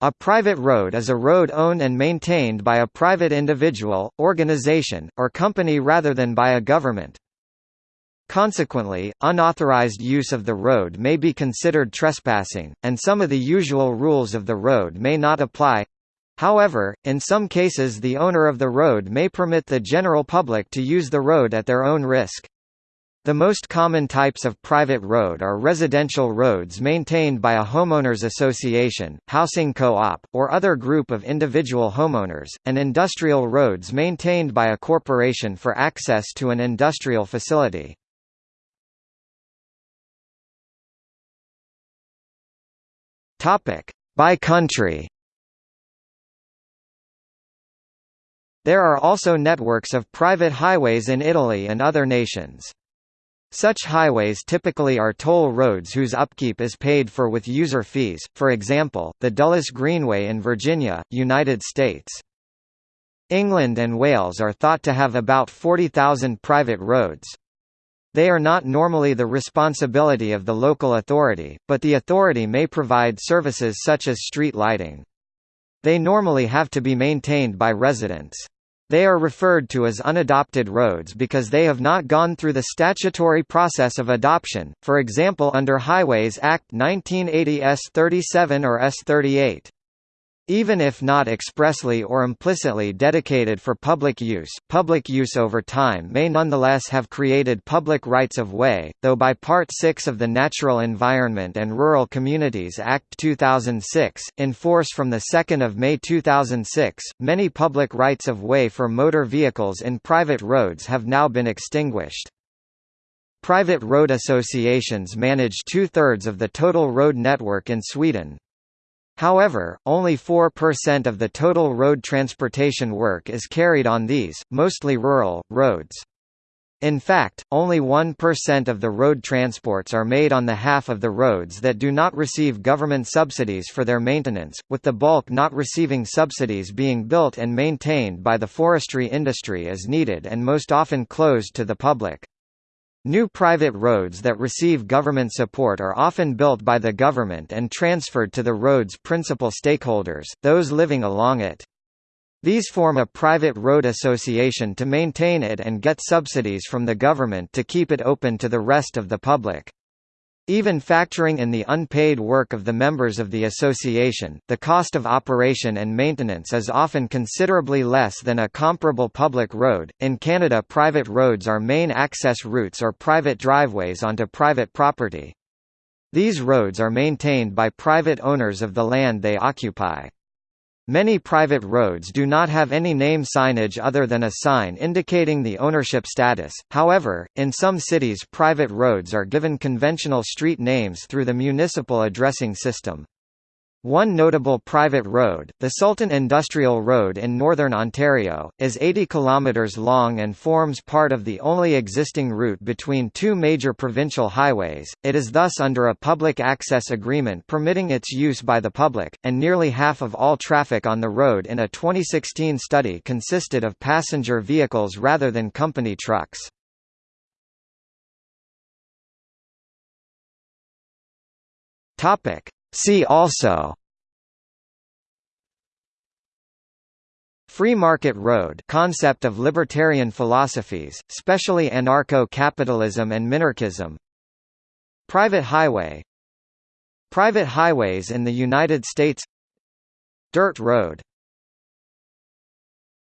A private road is a road owned and maintained by a private individual, organization, or company rather than by a government. Consequently, unauthorized use of the road may be considered trespassing, and some of the usual rules of the road may not apply. However, in some cases the owner of the road may permit the general public to use the road at their own risk. The most common types of private road are residential roads maintained by a homeowners association, housing co-op, or other group of individual homeowners, and industrial roads maintained by a corporation for access to an industrial facility. By country There are also networks of private highways in Italy and other nations. Such highways typically are toll roads whose upkeep is paid for with user fees, for example, the Dulles Greenway in Virginia, United States. England and Wales are thought to have about 40,000 private roads. They are not normally the responsibility of the local authority, but the authority may provide services such as street lighting. They normally have to be maintained by residents. They are referred to as unadopted roads because they have not gone through the statutory process of adoption, for example under Highways Act 1980 S37 or S38. Even if not expressly or implicitly dedicated for public use, public use over time may nonetheless have created public rights of way, though by Part 6 of the Natural Environment and Rural Communities Act 2006, in force from 2 May 2006, many public rights of way for motor vehicles in private roads have now been extinguished. Private road associations manage two-thirds of the total road network in Sweden. However, only 4% of the total road transportation work is carried on these, mostly rural, roads. In fact, only 1% of the road transports are made on the half of the roads that do not receive government subsidies for their maintenance, with the bulk not receiving subsidies being built and maintained by the forestry industry as needed and most often closed to the public. New private roads that receive government support are often built by the government and transferred to the road's principal stakeholders, those living along it. These form a private road association to maintain it and get subsidies from the government to keep it open to the rest of the public. Even factoring in the unpaid work of the members of the association, the cost of operation and maintenance is often considerably less than a comparable public road. In Canada, private roads are main access routes or private driveways onto private property. These roads are maintained by private owners of the land they occupy. Many private roads do not have any name signage other than a sign indicating the ownership status, however, in some cities private roads are given conventional street names through the municipal addressing system. One notable private road, the Sultan Industrial Road in northern Ontario, is 80 km long and forms part of the only existing route between two major provincial highways. It is thus under a public access agreement permitting its use by the public, and nearly half of all traffic on the road in a 2016 study consisted of passenger vehicles rather than company trucks. Topic: See also. Free market road concept of libertarian philosophies, especially anarcho-capitalism and minarchism. Private highway. Private highways in the United States. Dirt road